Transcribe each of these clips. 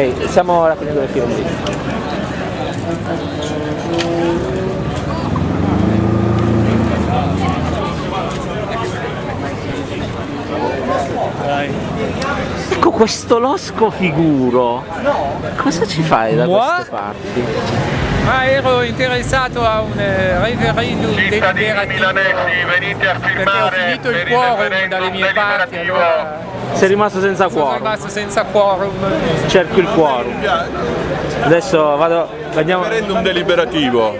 Ok, stiamo raccogliendo le firme lì. Ecco questo losco figuro. No. Cosa ci fai da Moi? queste parti? Ma ero interessato a un eh, referendum Cittadini deliberativo milanesi, venite a perché ho firmare finito il quorum dalle mie parti, allora Sei rimasto senza sono quorum. rimasto senza quorum. Cerco il quorum. Adesso vado. Andiamo. Referendum deliberativo,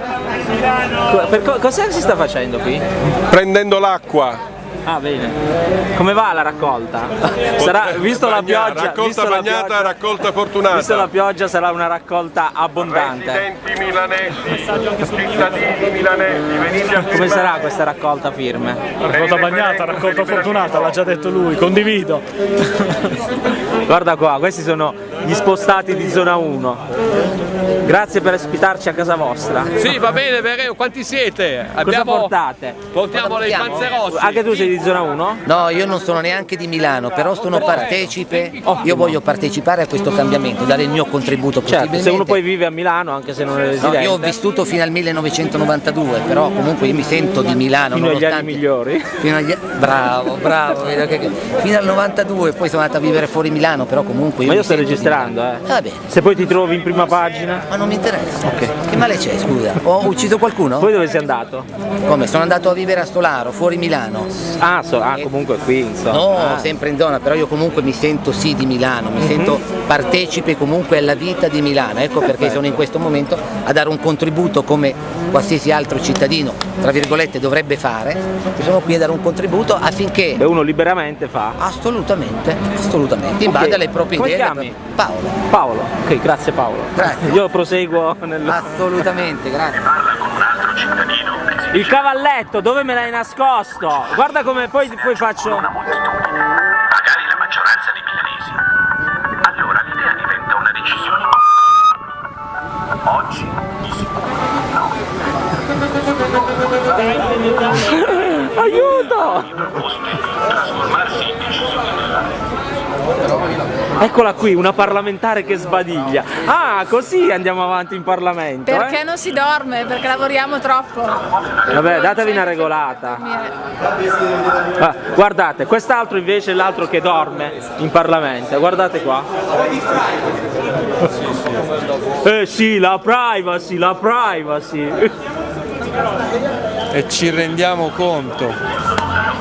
Co- per co- cos'è che si sta facendo qui? prendendo l'acqua. Ah bene. Come va la raccolta? Sarà, visto la Bagnata, pioggia, Raccolta visto la bagnata, pioggia- raccolta fortunata. visto la pioggia sarà una raccolta abbondante. Residenti milanesi, cittadini milanesi, venite a Come sarà questa raccolta firme? Raccolta bagnata, raccolta fortunata, l'ha già detto lui, condivido. Guarda qua, questi sono gli spostati di zona 1. Grazie per ospitarci a casa vostra. Sì, va bene, Vereo, quanti siete? Cosa Abbiamo, portate? portiamo dei panzerossi. Anche tu sei di zona 1? No, io non sono neanche di Milano, però sono partecipe, Ottimo. io voglio partecipare a questo cambiamento, dare il mio contributo Certo, se uno poi vive a Milano anche se non è No, residente. io ho vissuto fino al 1992, però comunque io mi sento di Milano. Fino agli anni migliori. Fino agli- Bravo, bravo. Fino al 92, poi sono andato a vivere fuori Milano, però comunque io Ma io sto di registrando, eh. Bene, Se poi ti trovi in prima pagina. ma non mi interessa. Ok. Che male c'è, scusa? Ho ucciso qualcuno? Poi dove sei andato? Come? Sono andato a vivere a Stolaro, fuori Milano. Ah, so- ah, comunque qui, insomma. No, Ah. sempre in zona, però io comunque mi sento sì di Milano, mi sento partecipe comunque alla vita di Milano, ecco perché sono in questo momento a dare un contributo come qualsiasi altro cittadino, tra virgolette, dovrebbe fare, sono qui a dare un contributo affinché E uno liberamente fa. assolutamente, assolutamente, in Ok. base alle proprie Come idee. chiami? Paolo, Paolo. Ok, grazie Paolo. Grazie. Io proseguo nel... assolutamente, grazie. Il cavalletto, dove me l'hai nascosto? Guarda come poi, poi faccio... Magari la maggioranza dei milanesi. Allora l'idea diventa una decisione. Oggi di sicuro Aiuto! trasformarsi in decisione Eccola qui, una parlamentare che sbadiglia. Ah, così andiamo avanti in Parlamento. Perché eh? non si dorme? Perché lavoriamo troppo. Vabbè, datevi una regolata. Ah, guardate, quest'altro invece è l'altro che dorme in Parlamento. Guardate qua. Eh sì, la privacy, la privacy. E ci rendiamo conto.